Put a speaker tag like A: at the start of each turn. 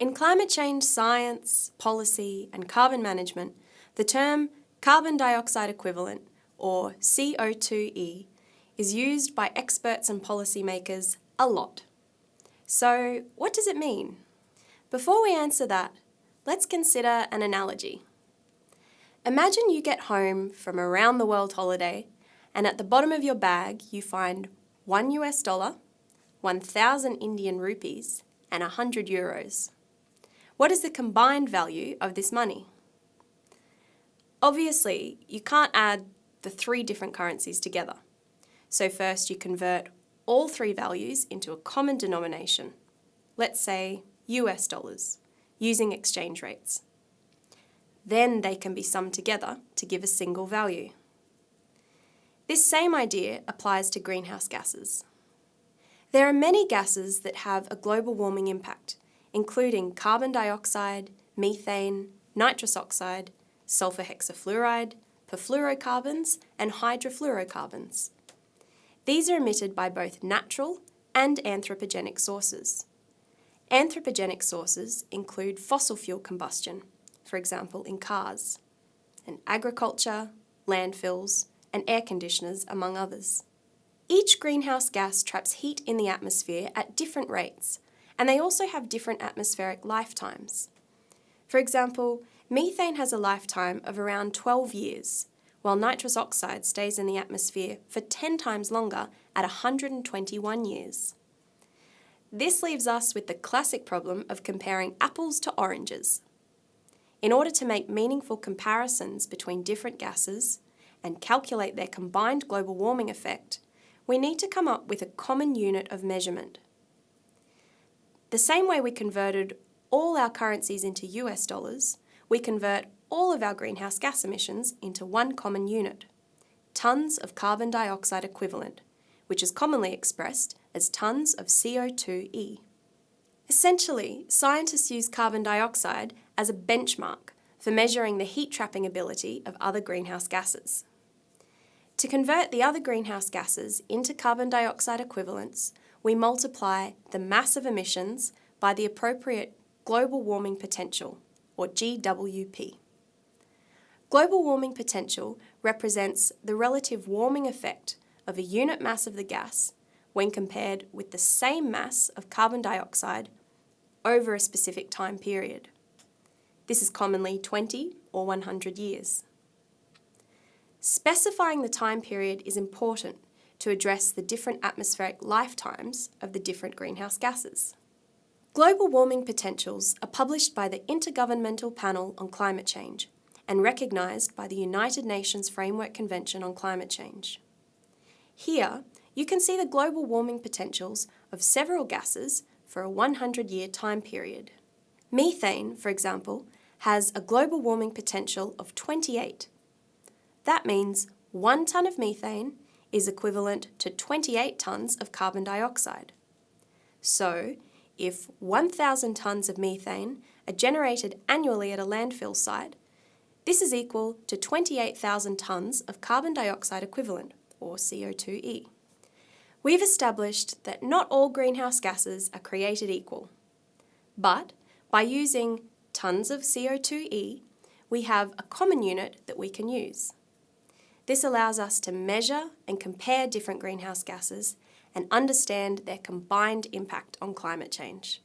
A: In climate change science, policy and carbon management, the term carbon dioxide equivalent, or CO2e, is used by experts and policymakers a lot. So what does it mean? Before we answer that, let's consider an analogy. Imagine you get home from a round the world holiday and at the bottom of your bag you find one US dollar, 1,000 Indian rupees and 100 euros. What is the combined value of this money? Obviously, you can't add the three different currencies together. So first you convert all three values into a common denomination, let's say US dollars, using exchange rates. Then they can be summed together to give a single value. This same idea applies to greenhouse gases. There are many gases that have a global warming impact, including carbon dioxide, methane, nitrous oxide, sulfur hexafluoride, perfluorocarbons and hydrofluorocarbons. These are emitted by both natural and anthropogenic sources. Anthropogenic sources include fossil fuel combustion, for example in cars, and agriculture, landfills, and air conditioners, among others. Each greenhouse gas traps heat in the atmosphere at different rates, and they also have different atmospheric lifetimes. For example, methane has a lifetime of around 12 years, while nitrous oxide stays in the atmosphere for 10 times longer at 121 years. This leaves us with the classic problem of comparing apples to oranges. In order to make meaningful comparisons between different gases and calculate their combined global warming effect, we need to come up with a common unit of measurement. The same way we converted all our currencies into US dollars, we convert all of our greenhouse gas emissions into one common unit, tonnes of carbon dioxide equivalent, which is commonly expressed as tonnes of CO2e. Essentially, scientists use carbon dioxide as a benchmark for measuring the heat-trapping ability of other greenhouse gases. To convert the other greenhouse gases into carbon dioxide equivalents, we multiply the mass of emissions by the appropriate global warming potential, or GWP. Global warming potential represents the relative warming effect of a unit mass of the gas when compared with the same mass of carbon dioxide over a specific time period. This is commonly 20 or 100 years. Specifying the time period is important to address the different atmospheric lifetimes of the different greenhouse gases. Global warming potentials are published by the Intergovernmental Panel on Climate Change and recognised by the United Nations Framework Convention on Climate Change. Here, you can see the global warming potentials of several gases for a 100-year time period. Methane, for example, has a global warming potential of 28. That means one tonne of methane is equivalent to 28 tonnes of carbon dioxide. So, if 1,000 tonnes of methane are generated annually at a landfill site, this is equal to 28,000 tonnes of carbon dioxide equivalent, or CO2e. We've established that not all greenhouse gases are created equal, but by using tonnes of CO2e, we have a common unit that we can use. This allows us to measure and compare different greenhouse gases and understand their combined impact on climate change.